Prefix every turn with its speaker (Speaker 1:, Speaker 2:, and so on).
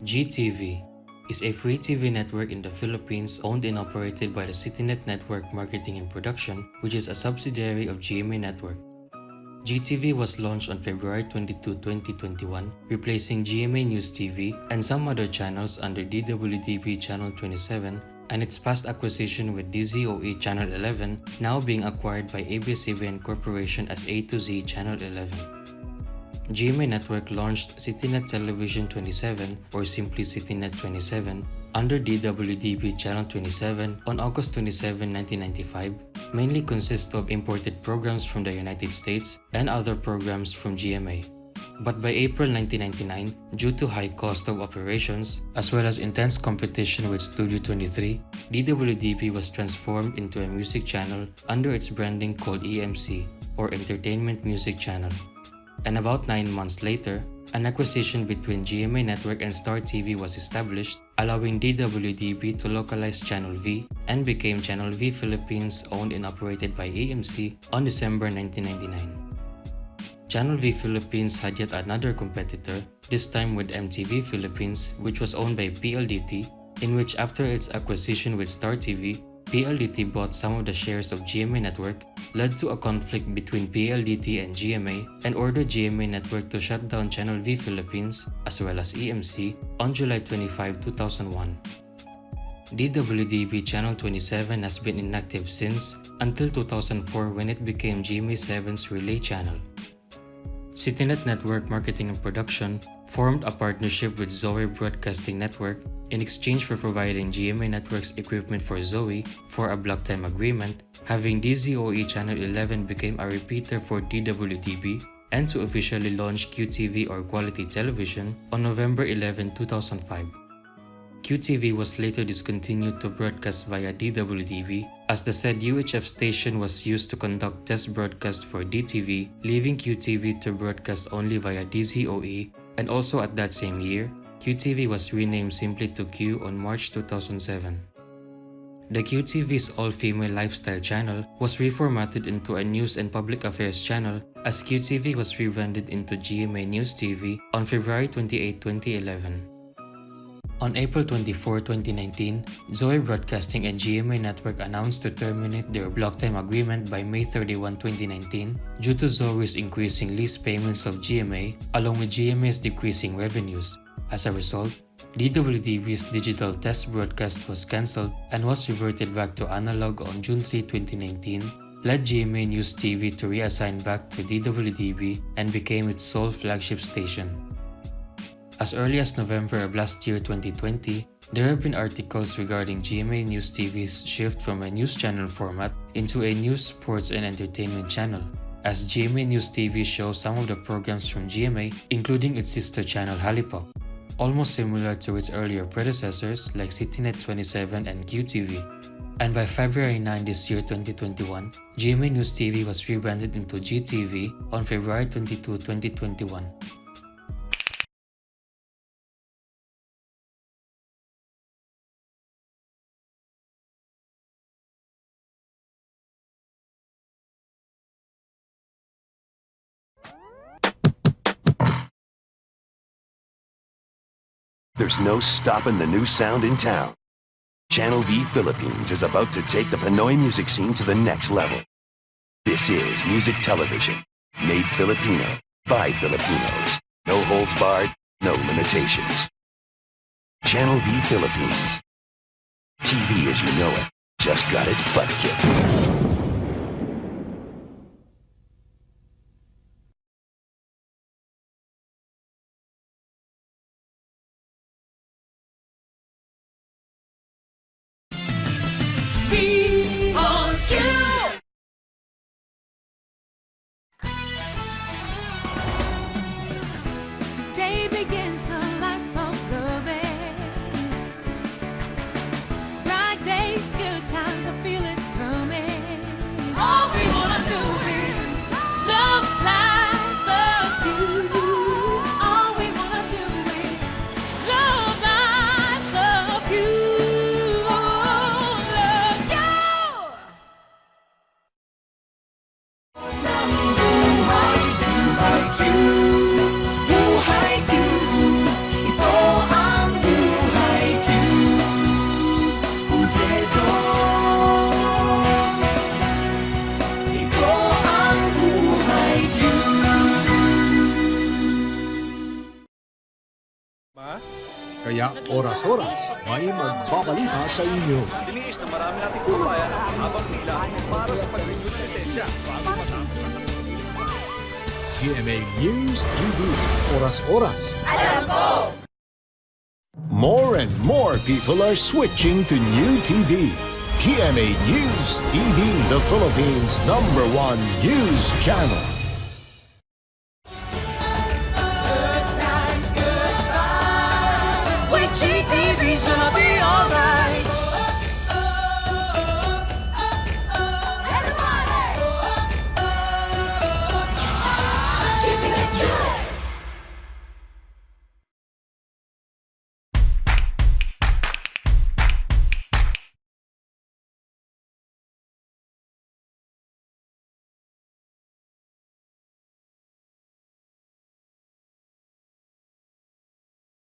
Speaker 1: GTV is a free TV network in the Philippines owned and operated by the CityNet Network Marketing and Production, which is a subsidiary of GMA Network. GTV was launched on February 22, 2021, replacing GMA News TV and some other channels under DWDB Channel 27 and its past acquisition with DZOE Channel 11 now being acquired by ABS-CBN Corporation as A to Z Channel 11. GMA Network launched CityNet Television 27 or simply CityNet 27 under DWDB Channel 27 on August 27, 1995 mainly consists of imported programs from the United States and other programs from GMA. But by April 1999, due to high cost of operations, as well as intense competition with Studio 23, DWDB was transformed into a music channel under its branding called EMC, or Entertainment Music Channel and about 9 months later, an acquisition between GMA Network and Star TV was established, allowing DWDB to localize Channel V and became Channel V Philippines owned and operated by EMC on December 1999. Channel V Philippines had yet another competitor, this time with MTV Philippines which was owned by PLDT, in which after its acquisition with Star TV, PLDT bought some of the shares of GMA Network, led to a conflict between PLDT and GMA, and ordered GMA Network to shut down Channel V Philippines, as well as EMC, on July 25, 2001. DWDB Channel 27 has been inactive since, until 2004 when it became GMA7's relay channel. CityNet Network Marketing and Production formed a partnership with Zoe Broadcasting Network in exchange for providing GMA Network's equipment for Zoe for a block time agreement, having DZOE Channel 11 became a repeater for DWDB and to officially launch QTV or Quality Television on November 11, 2005. QTV was later discontinued to broadcast via DWDB as the said UHF station was used to conduct test broadcasts for DTV, leaving QTV to broadcast only via DZOE and also at that same year, QTV was renamed simply to Q on March 2007. The QTV's all-female lifestyle channel was reformatted into a news and public affairs channel as QTV was rebranded into GMA News TV on February 28, 2011. On April 24, 2019, Zoe Broadcasting and GMA Network announced to terminate their block time agreement by May 31, 2019 due to Zoe's increasing lease payments of GMA along with GMA's decreasing revenues. As a result, DWDB's digital test broadcast was cancelled and was reverted back to analog on June 3, 2019 led GMA News TV to reassign back to DWDB and became its sole flagship station. As early as November of last year 2020, there have been articles regarding GMA News TV's shift from a news channel format into a news, sports, and entertainment channel, as GMA News TV shows some of the programs from GMA, including its sister channel Hallypop, almost similar to its earlier predecessors like CityNet 27 and QTV. And by February 9 this year 2021, GMA News TV was rebranded into GTV on February 22, 2021.
Speaker 2: There's no stopping the new sound in town. Channel V Philippines is about to take the Pinoy music scene to the next level. This is music television, made Filipino, by Filipinos. No holds barred, no limitations. Channel V Philippines. TV as you know it, just got its butt kicked.
Speaker 3: Kaya oras-oras may magbabalita sa inyo.
Speaker 4: Tiniis na marami nating kababayan ang habang pila para sa pag-renew ng lisensya.
Speaker 3: GMA News TV. Oras-oras.
Speaker 5: More and more people are switching to new TV. GMA News TV, the Philippines' number one news channel.